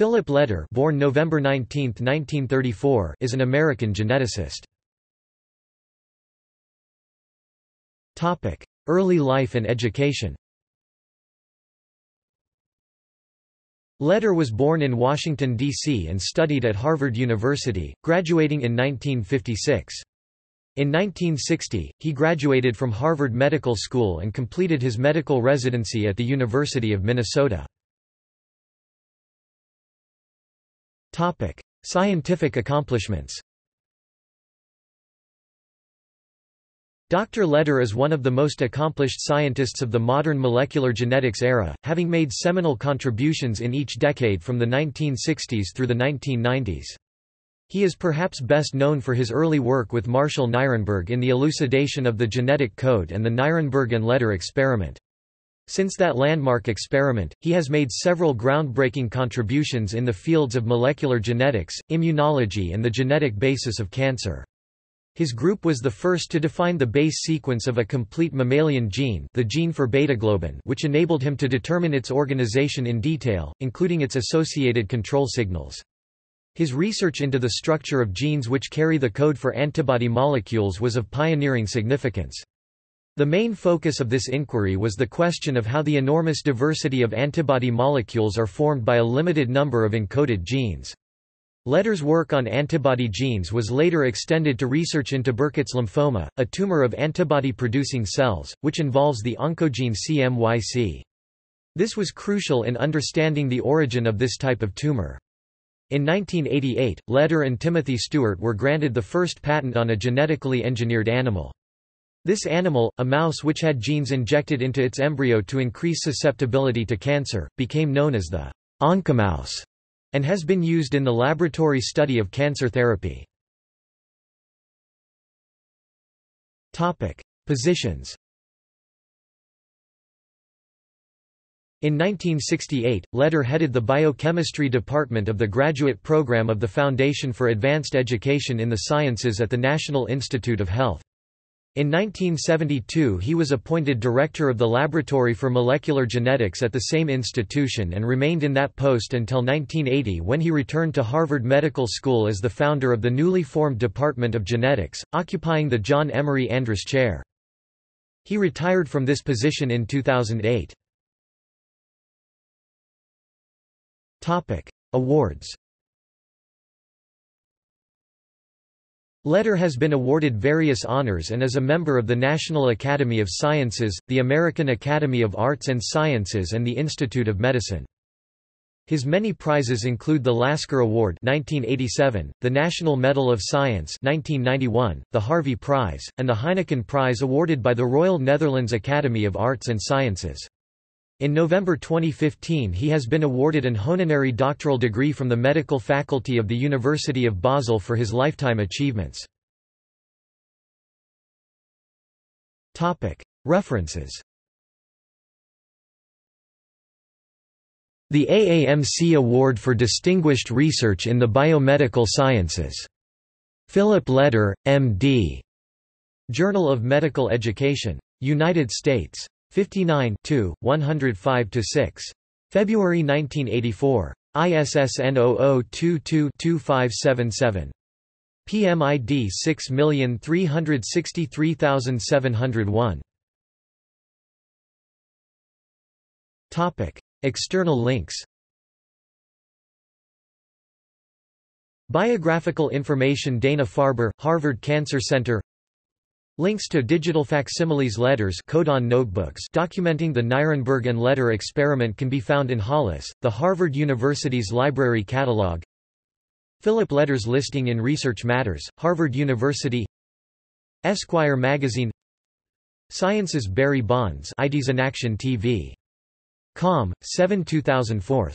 Philip Leder born November 19, 1934, is an American geneticist. Early life and education Leder was born in Washington, D.C. and studied at Harvard University, graduating in 1956. In 1960, he graduated from Harvard Medical School and completed his medical residency at the University of Minnesota. Topic: Scientific accomplishments. Dr. Leder is one of the most accomplished scientists of the modern molecular genetics era, having made seminal contributions in each decade from the 1960s through the 1990s. He is perhaps best known for his early work with Marshall Nirenberg in the elucidation of the genetic code and the Nirenberg and Leder experiment. Since that landmark experiment, he has made several groundbreaking contributions in the fields of molecular genetics, immunology and the genetic basis of cancer. His group was the first to define the base sequence of a complete mammalian gene the gene for beta-globin which enabled him to determine its organization in detail, including its associated control signals. His research into the structure of genes which carry the code for antibody molecules was of pioneering significance. The main focus of this inquiry was the question of how the enormous diversity of antibody molecules are formed by a limited number of encoded genes. Leder's work on antibody genes was later extended to research into Burkitt's lymphoma, a tumor of antibody-producing cells, which involves the oncogene CMYC. This was crucial in understanding the origin of this type of tumor. In 1988, Leder and Timothy Stewart were granted the first patent on a genetically engineered animal. This animal, a mouse which had genes injected into its embryo to increase susceptibility to cancer, became known as the oncomouse and has been used in the laboratory study of cancer therapy. Topic: Positions. In 1968, Leder headed the biochemistry department of the graduate program of the Foundation for Advanced Education in the Sciences at the National Institute of Health. In 1972 he was appointed director of the Laboratory for Molecular Genetics at the same institution and remained in that post until 1980 when he returned to Harvard Medical School as the founder of the newly formed Department of Genetics, occupying the John Emory Andrus Chair. He retired from this position in 2008. Awards Leder has been awarded various honors and is a member of the National Academy of Sciences, the American Academy of Arts and Sciences and the Institute of Medicine. His many prizes include the Lasker Award 1987, the National Medal of Science 1991, the Harvey Prize, and the Heineken Prize awarded by the Royal Netherlands Academy of Arts and Sciences. In November 2015 he has been awarded an honorary doctoral degree from the Medical Faculty of the University of Basel for his lifetime achievements. References The AAMC Award for Distinguished Research in the Biomedical Sciences. Philip Leder, M.D. Journal of Medical Education. United States. 59 105–6. February 1984. ISSN 0022-2577. PMID 6363701. Topic: External links. Biographical information Dana-Farber, Harvard Cancer Center Links to digital facsimiles Leder's codon notebooks documenting the Nirenberg and Leder experiment can be found in Hollis, the Harvard University's library catalog. Philip Leder's listing in Research Matters, Harvard University Esquire magazine Science's Barry Bonds IDs in Action TV. Com, 7 2004